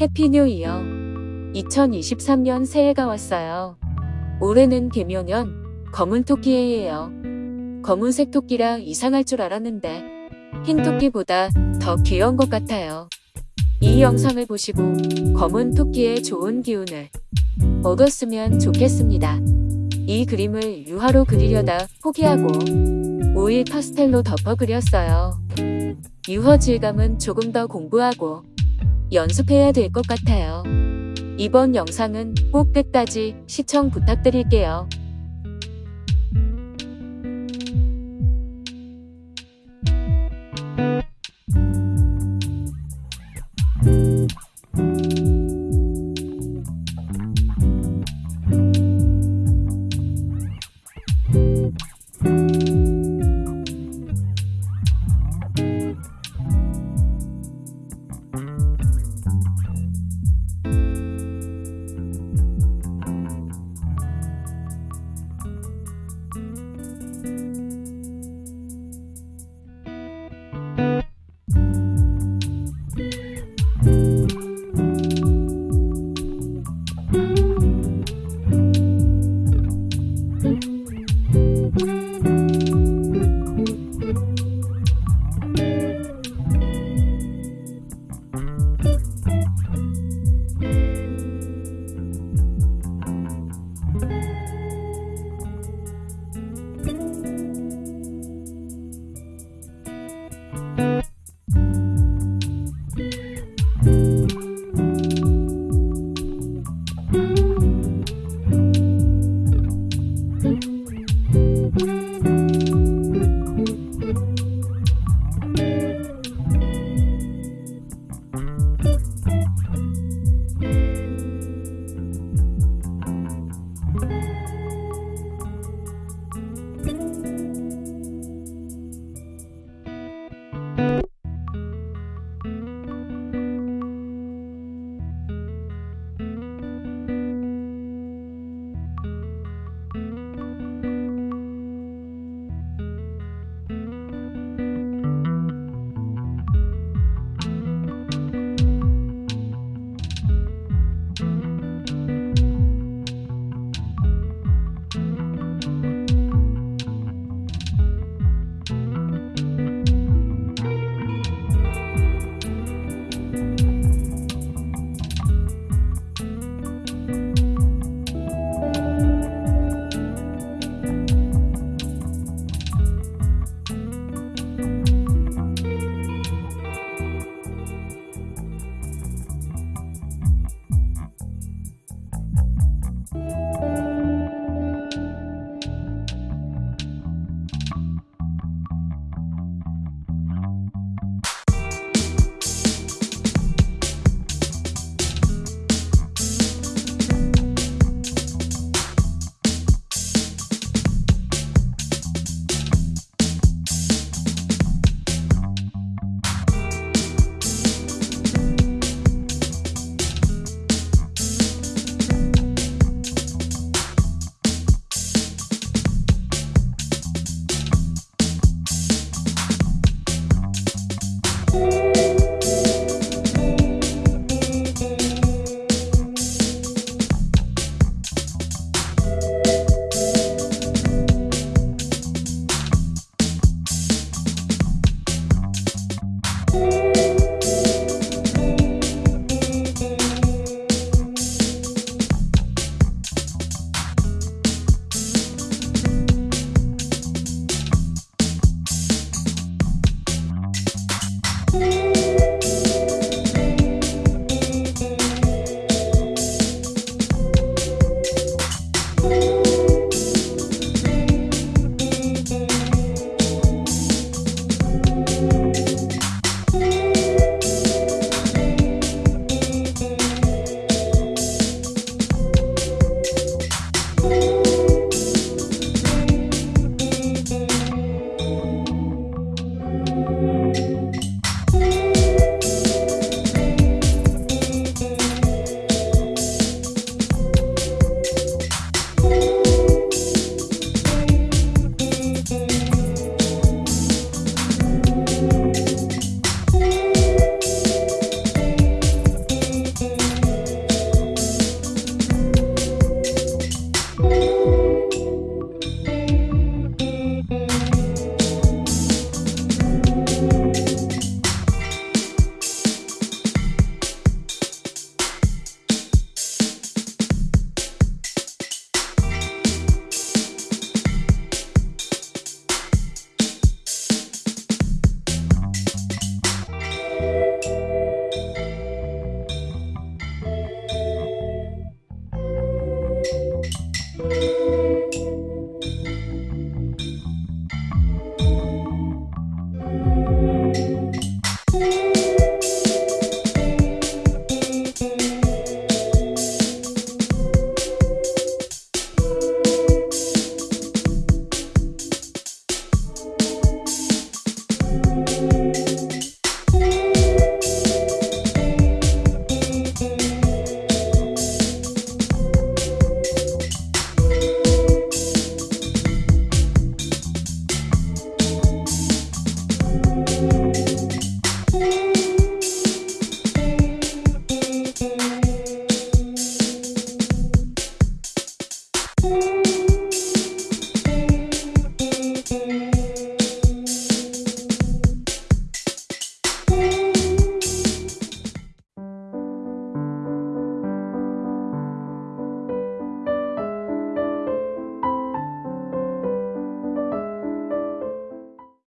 Happy New Year. 2023년 새해가 왔어요. 올해는 계묘년 검은 토끼해예요. 검은색 토끼라 이상할 줄 알았는데 흰 토끼보다 더 귀여운 것 같아요. 이 영상을 보시고 검은 토끼의 좋은 기운을 얻었으면 좋겠습니다. 이 그림을 유화로 그리려다 포기하고 오일 파스텔로 덮어 그렸어요. 유화 질감은 조금 더 공부하고 연습해야 될 것 같아요. 이번 영상은 꼭 끝까지 시청 부탁드릴게요.